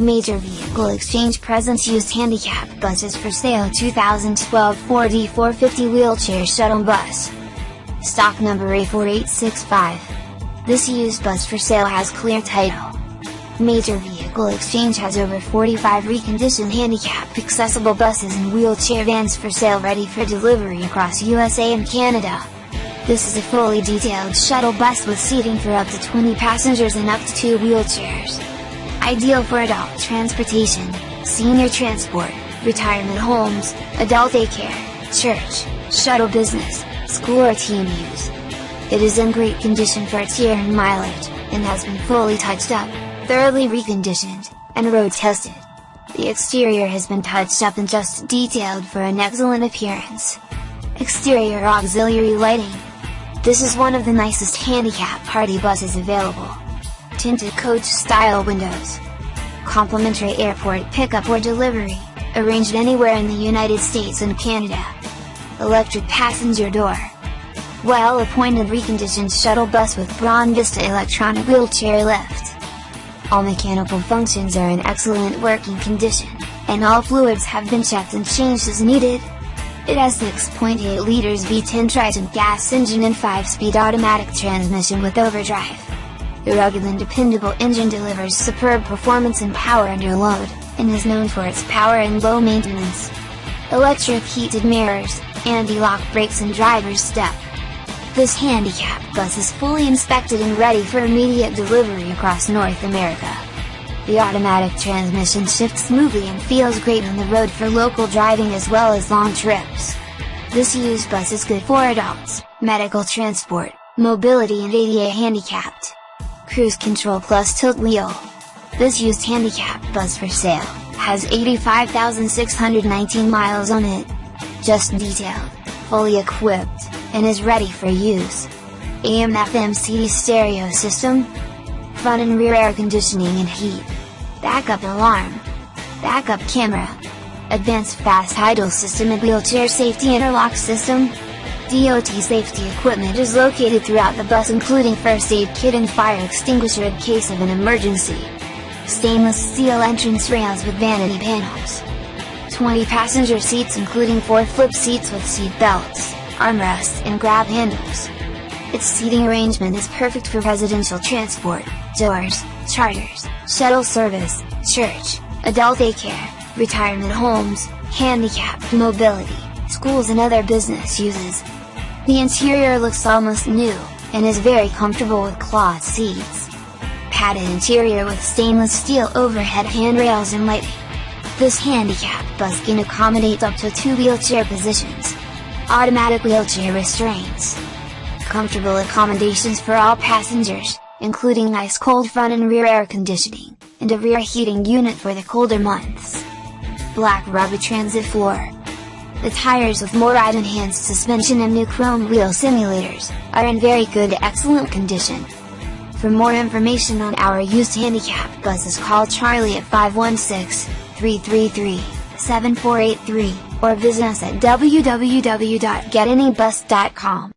Major Vehicle Exchange presents used handicap buses for sale 2012 Ford E450 wheelchair shuttle bus. Stock number A4865. This used bus for sale has clear title. Major Vehicle Exchange has over 45 reconditioned handicap accessible buses and wheelchair vans for sale ready for delivery across USA and Canada. This is a fully detailed shuttle bus with seating for up to 20 passengers and up to 2 wheelchairs. Ideal for adult transportation, senior transport, retirement homes, adult daycare, church, shuttle business, school or team use. It is in great condition for its year and mileage, and has been fully touched up, thoroughly reconditioned, and road tested. The exterior has been touched up and just detailed for an excellent appearance. Exterior auxiliary lighting. This is one of the nicest handicap party buses available tinted coach style windows. Complimentary airport pickup or delivery, arranged anywhere in the United States and Canada. Electric passenger door. Well appointed reconditioned shuttle bus with Braun Vista electronic wheelchair lift. All mechanical functions are in excellent working condition, and all fluids have been checked and changed as needed. It has 6.8 liters V10 Triton gas engine and 5-speed automatic transmission with overdrive. The rugged and dependable engine delivers superb performance and power under load, and is known for its power and low maintenance. Electric heated mirrors, anti-lock brakes and driver's step. This handicap bus is fully inspected and ready for immediate delivery across North America. The automatic transmission shifts smoothly and feels great on the road for local driving as well as long trips. This used bus is good for adults, medical transport, mobility and ADA handicapped. Cruise Control Plus Tilt Wheel. This used handicap bus for sale, has 85,619 miles on it. Just detailed, fully equipped, and is ready for use. AM FM CD stereo system, front and rear air conditioning and heat, backup alarm, backup camera, advanced fast idle system and wheelchair safety interlock system, DOT safety equipment is located throughout the bus including first aid kit and fire extinguisher in case of an emergency. Stainless steel entrance rails with vanity panels. 20 passenger seats including 4 flip seats with seat belts, armrests and grab handles. Its seating arrangement is perfect for residential transport, doors, charters, shuttle service, church, adult daycare, retirement homes, handicapped mobility, schools and other business uses. The interior looks almost new, and is very comfortable with cloth seats. Padded interior with stainless steel overhead handrails and lighting. This handicap bus can accommodate up to two wheelchair positions. Automatic wheelchair restraints. Comfortable accommodations for all passengers, including ice cold front and rear air conditioning, and a rear heating unit for the colder months. Black rubber transit floor, the tires with more ride-enhanced suspension and new chrome wheel simulators, are in very good excellent condition. For more information on our used handicap buses call Charlie at 516-333-7483, or visit us at www.getanybus.com.